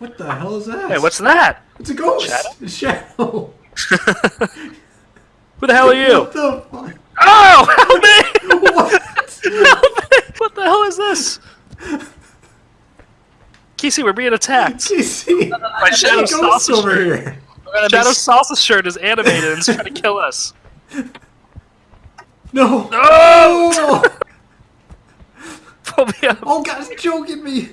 What the hell is that? Hey, what's that? It's a ghost. Shadow? A shadow. Who the hell are you? What the fuck? Oh, help me! What? Help me! What the hell is this? Casey, we're being attacked. Casey. My shadow There's sausage over shirt. here. We're be Shadow s- Salsa shirt is animated and it's trying to kill us. No. No! No. Pull me up. Oh god, it's choking me.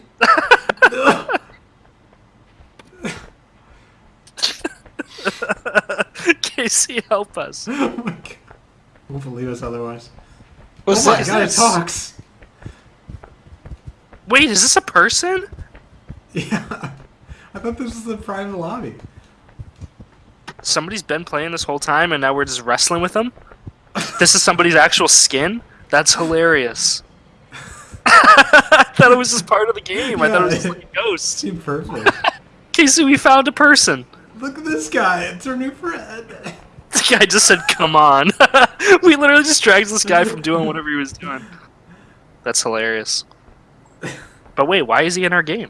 Casey, help us. Oh my god. Won't believe us otherwise. What's oh my this? god, it talks. Wait, is this a person? Yeah. I thought this was the private lobby. Somebody's been playing this whole time and now we're just wrestling with them? This is somebody's actual skin? That's hilarious. I thought it was just part of the game. I thought it was just like a ghost. Seemed perfect. Casey, we found a person. Look at this guy. It's our new friend. Guy just said, come on. we literally just dragged this guy from doing whatever he was doing. That's hilarious. But wait, why is he in our game?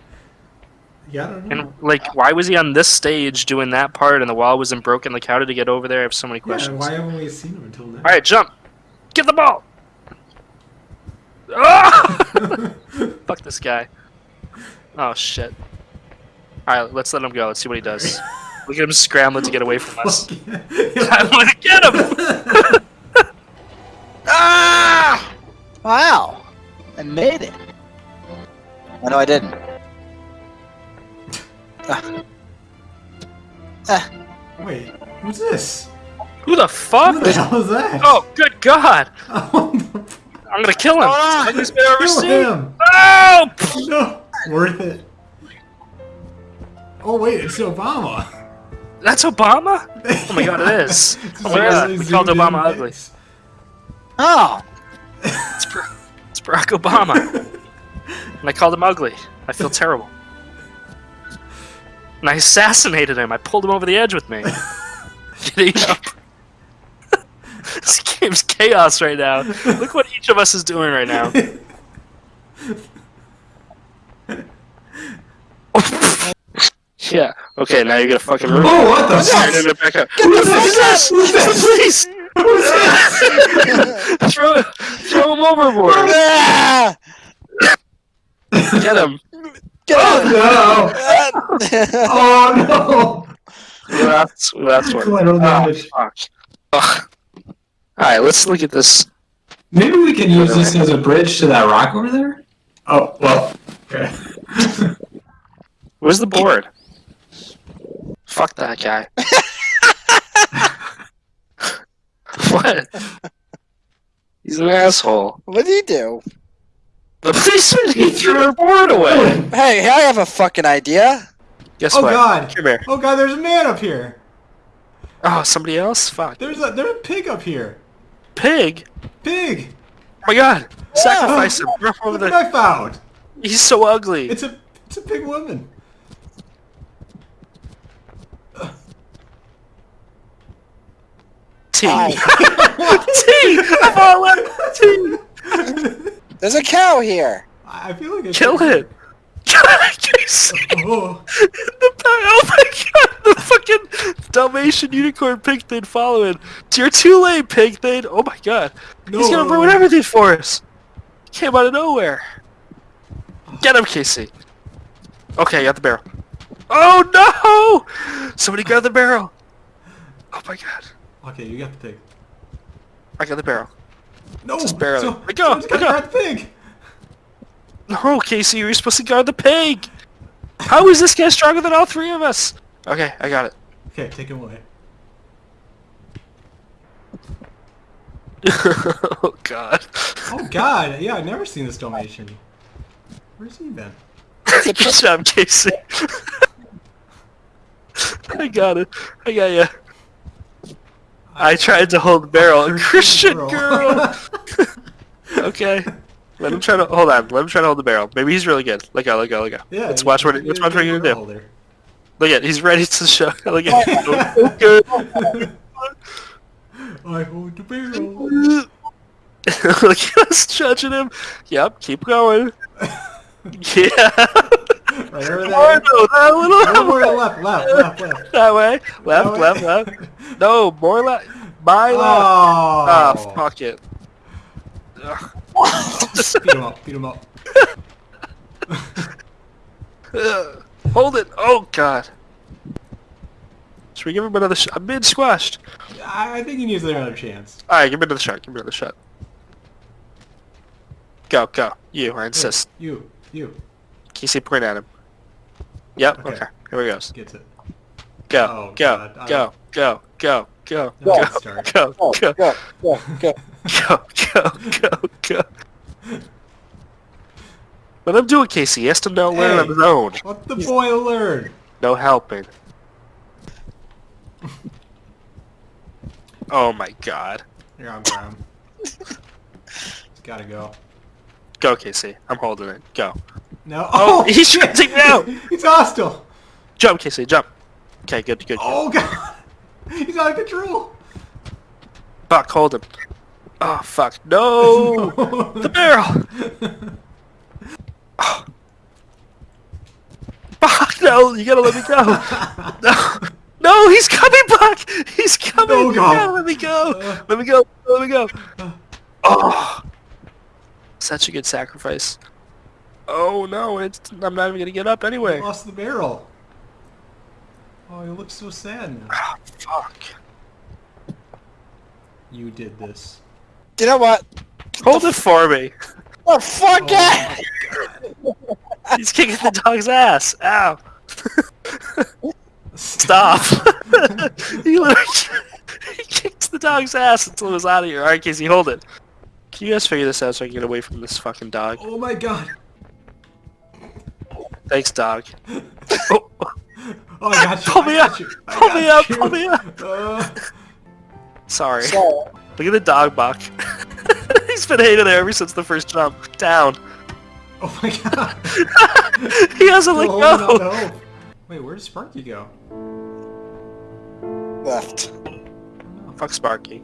Yeah, I don't know. And like, why was he on this stage doing that part and the wall wasn't broken? Like, how did he get over there? I have so many questions. yeah, why haven't we seen him until now? All right, jump. Get the ball. Ah! Fuck this guy. Oh shit. All right, let's let him go. Let's see what he does. Look at him scrambling to get away from us. Fuck yeah. I want to get him. Ah! Wow! I made it. Oh, no, I didn't. Ah. Ah. Wait, who's this? Who the fuck? Who the hell is that? Oh, good God! I'm gonna kill him. Ah! I've ever Kill seen. him! Oh! No, worth it. Oh wait, it's Obama. That's Obama? Oh my God, it is. Oh my God, we called Obama ugly. Oh! It's, Bar- it's Barack Obama. And I called him ugly. I feel terrible. And I assassinated him. I pulled him over the edge with me. Get up. this game's chaos right now. Look what each of us is doing right now. Yeah. Okay, now you're gonna fucking oh, ruin Oh, what the it. fuck? Turn it back up. Who's this? Who's this? Please! throw, throw him overboard. Get him. Get him! Oh no! Oh no! That's that's what. Collateral damage. Oh, fuck. Ugh. All right, let's look at this. Maybe we can use this as a bridge to that rock over there. Oh well. Okay. Where's the board? Fuck that guy. what? He's an asshole. What did he do? The policeman he threw her board away. Hey, I have a fucking idea. Guess Oh what? god! Come here. Oh god! There's a man up here. Oh, somebody else? Fuck. There's a there's a pig up here. Pig. Pig. Oh my god. Sacrifice him. Throw him over Look what there. I found. He's so ugly. It's a it's a pig woman. T. Ow. T. Of all left. T. There's a cow here. I feel like I Kill should- it. Casey. Oh. the pa- oh my god, the fucking Dalmatian unicorn pig thing following. You're too late, pig thing. Oh my god. He's gonna No. ruin everything for us. Came out of nowhere. Get him, Casey. Okay, I got the barrel. Oh no! Somebody grab the barrel. Oh my god. Okay, you got the pig. I got the barrel. No, Just barely. So, Let go, someone's let got go. that pig. No, Casey, you're supposed to guard the pig. How is this guy stronger than all three of us? Okay, I got it. Okay, take him away. oh god. Oh god, yeah, I've never seen this Dalmatian. Where's he been? Good job, Casey. I got it. I got ya. I tried to hold the barrel. A Christian girl. okay. Let him try to hold on. Let him try to hold the barrel. Maybe he's really good. Let go. Let go. Let go. yeah. Let's watch what. he's Let's watch what you're gonna do. holder. Look at. He's ready to show. Look at. Oh. Good. I hold the barrel. Look at us judging him. Yep. Keep going. Yeah. Right over Oh, there. no, that No little more left, left, left, left. that way. Left, way. left, left. No, more left. My left. Oh. Ah, fuck it. Beat him up, beat him up. Hold it. Oh god. Should we give him another shot? I'm mid squashed. I I think he needs another chance. Alright, give me another shot. Give me another shot. Go, go. You, I insist. You, you. Can you see point at him? Yep, Okay. okay. Here we goes. Gets it. Go, Oh, go, God, go, go, go, go, No, go, go, oh, Go, go, go, go, go. go, go, go, go. Let him do it, Casey. He has to know learn on Hey. his own. Let the boy learn. No helping. oh my god. Here, I'll grab him. He's gotta go. Go, Casey. I'm holding it. Go. No. Oh, oh he's shooting now. He's hostile. Jump, Casey. Jump. Okay, good, good. Oh god. He's out of control. Fuck, hold him. Oh, fuck. No! the barrel! Oh. Fuck, no! You gotta let me go! No! No, he's coming back! He's coming! No, God. gotta let me go! Let me go! Let me go! Oh! Such a good sacrifice. Oh no, it's, I'm not even gonna get up He anyway. lost the barrel. Oh, he looks so sad now. Ah, fuck. You did this. You know what? Hold it for me. Oh, fuck Oh. it! He's kicking the dog's ass. Ow. Stop. he literally he kicked the dog's ass until it was out of here. Alright, Casey, hold it. Can you guys figure this out so I can get away from this fucking dog? Oh my god. Thanks, dog. Oh, Oh, I got you. Pull me up. you, Pull me up, you. pull me up. Uh, sorry. So, Look at the dog buck. He's been hated there ever since the first jump. Down. oh my god. he hasn't let Still holding out go. the. Wait, where did Sparky go? left. Fuck Sparky.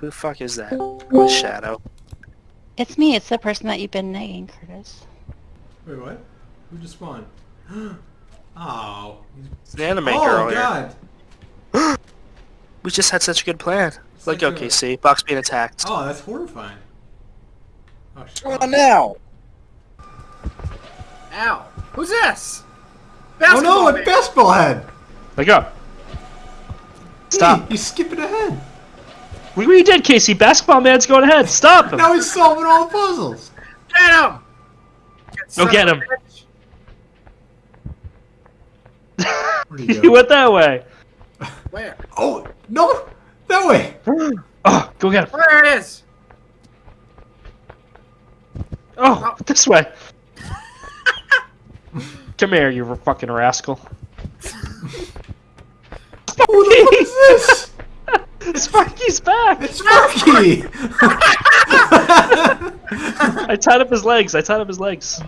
Who the fuck is that? With Shadow. It's me. It's the person that you've been nagging, Curtis. Wait, what? Who just spawned? oh. It's the anime oh girl here. god. We just had such a good plan. Let like go, a- Box being attacked. Oh, that's horrifying. Oh, shit. Come on now. Ow! Who's this? Oh no, Basketball a man. basketball head! Let go. Stop. Hey, he's skipping ahead. We, we did, Casey. Basketball man's going ahead. Stop him. Now he's solving all the puzzles. Get him! Go get him. Where'd he he go? went that way. Where? Oh, no! That way! Oh, go get him. Where it is? Oh, this way. Come here, you fucking rascal. Who the fuck is this? Sparky's back. It's Sparky! I tied up his legs. I tied up his legs.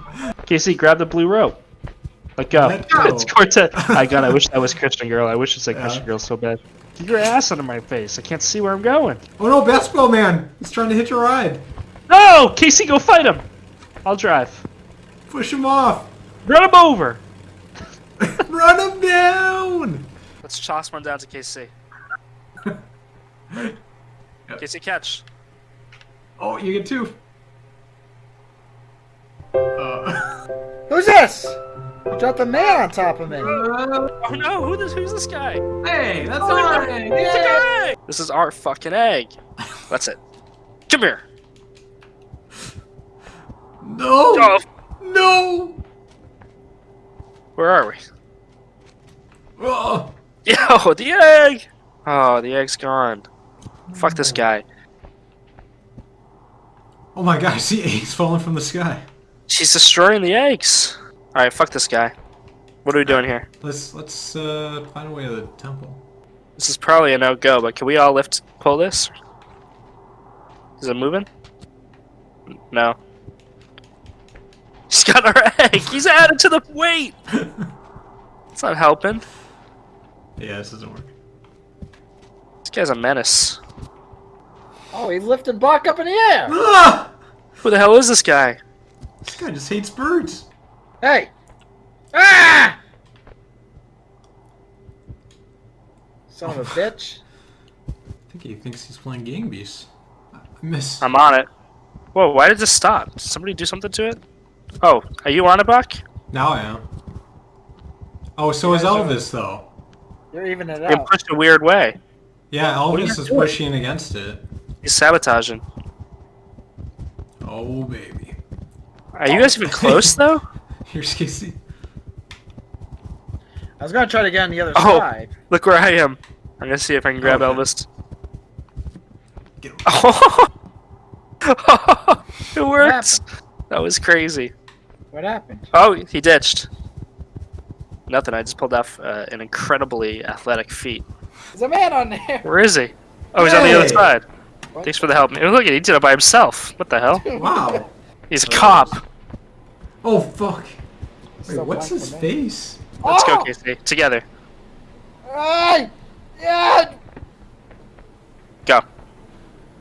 Casey, grab the blue rope. Let go. Let go. It's Cortez. I God, I wish that was Christian girl. I wish it like Yeah. Christian girl so bad. Get your ass out of my face. I can't see where I'm going. oh no, basketball man! He's trying to hitch a ride. No, Casey, go fight him. I'll drive. Push him off! Run him over. Run him down! Let's toss one down to Casey. Ready? Yep. Casey catch. Oh, you get two. Uh, Who's this? You dropped a man on top of me. Oh no, who this, who's this guy? hey, that's Oh, alright! It's a guy! This is our fucking egg. That's it. Come here. No! Oh, No! where are we? Oh, Yo, the egg! Oh, the egg's gone. Fuck this guy. oh my god, I see eggs falling from the sky. She's destroying the eggs. Alright, fuck this guy. What are we doing here? Let's let's uh, find a way to the temple. This is probably a no-go, but can we all lift, pull this? Is it moving? No. He's got our egg! He's added to the weight! It's not helping. Yeah, this doesn't work. This guy's a menace. Oh, he lifted Buck up in the air. Ah! Who the hell is this guy? This guy just hates birds. Hey! Ah! Son of a bitch. I think he thinks he's playing Gang Beasts. I miss. I'm on it. Whoa, why did this stop? Did somebody do something to it? Oh, are you on it, Buck? Now I am. Oh, so is Elvis though. You're even it Being out. pushed a weird way. Yeah, are Elvis is doing? pushing against it. He's sabotaging. Oh baby. Are you guys even close though? Here's Casey. I was gonna try to get on the other Oh. side. Look where I am. I'm gonna see if I can grab Okay. Elvis. Get him. Oh, it worked. That was crazy. What happened? Oh, he ditched. Nothing. I just pulled off uh, an incredibly athletic feat. There's a man on there. Where is he? Oh, he's on the other side. What? Thanks for the help. Look, at he did it by himself. What the hell? Wow. He's a cop. Oh fuck. Wait, what's his face? Let's go, Oh! Casey. Together. Ay! Yeah! Go.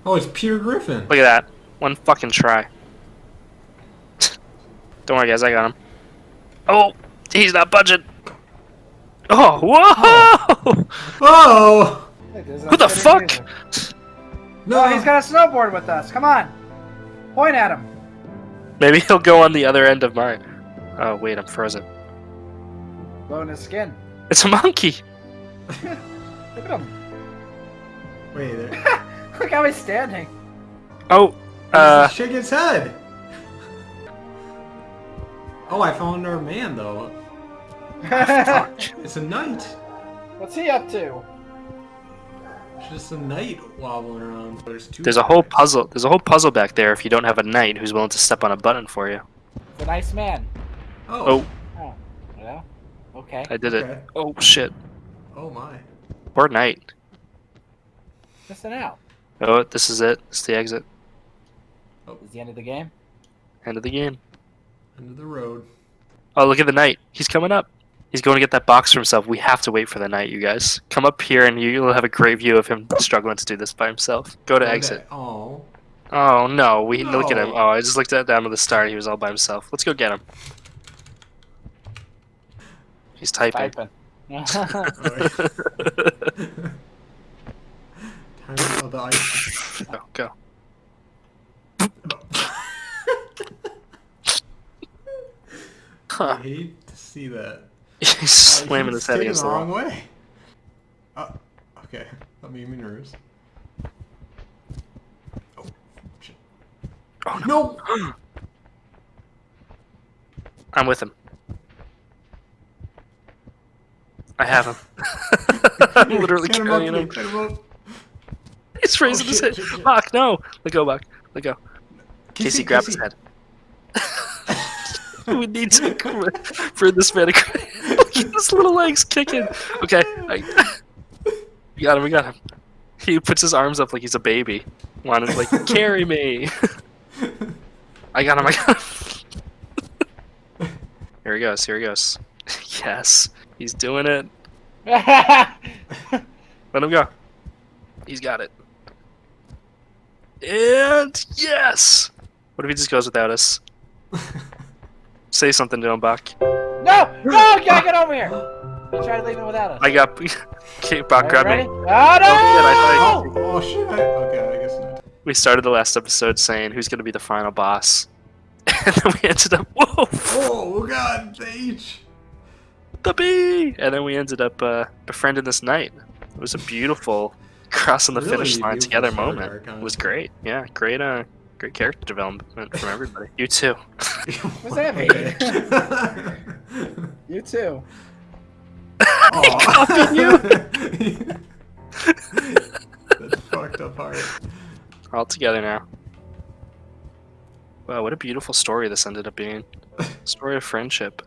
Oh, it's Peter Griffin. Look at that. One fucking try. Don't worry, guys. I got him. Oh, he's not budging. Oh, whoa! Oh Hey, Who the not fuck? Getting no! Oh, he's got a snowboard with us. Come on. Point at him. Maybe he'll go on the other end of mine. Oh, wait, I'm frozen. Blowing his skin. It's a monkey. Look at him. Wait, there. Look how he's standing. Oh, uh, shake his head. Oh, I found our man though. It's a knight. What's he up to? It's just a knight wobbling around. There's two. there's a whole puzzle. There's a whole puzzle back there. If you don't have a knight who's willing to step on a button for you. He's a nice man. Oh. Oh. oh yeah. Okay. I did it. Oh shit. Oh my. Poor knight. Missing out. Oh, this is it. It's the exit. Oh, is the end of the game? End of the game. End of the road. Oh, look at the knight. He's coming up. He's going to get that box for himself. We have to wait for the night, you guys. Come up here and you'll have a great view of him struggling to do this by himself. Go to exit. Oh. Oh no, we look at him. Oh, I just looked at down to the start. He was all by himself. Let's go get him. He's typing. Typing. Time of the ice. go, go. I hate to see that. He's Oh, slamming his head against the wrong wall. way. Uh, okay, that made me nervous. Oh, shit. Oh no! I'm with him. I have him. I'm literally Get him carrying him. him. He's raising Oh, his shit, head. shit, shit. Bach, no. Let go, Buck. Let go. Casey, grab his head. we need to for this man. Look at his little legs kicking. Okay, I, we got him. We got him. He puts his arms up like he's a baby. Wanted to like carry me. I got him. I got him. here he goes. Here he goes. yes, he's doing it. Let him go. He's got it. And yes. What if he just goes without us? Say something to him, Bach. no! No! Get, get over here! He tried leaving without us. I got. Okay, Bach, Are you grab ready? me. Oh, no! I Oh, oh shit! I, okay, I guess not. We started the last episode saying who's going to be the final boss, and then we ended up whoa, Oh god, the H. the bee, and then we ended up uh, befriending this knight. It was a beautiful crossing the Really finish line together moment. arc, It was great. Yeah, great. Uh, great character development from everybody. You too. What's that mean? You too. Copy you. That's fucked up hard. We're all together now. Wow, what a beautiful story this ended up being. Story of friendship.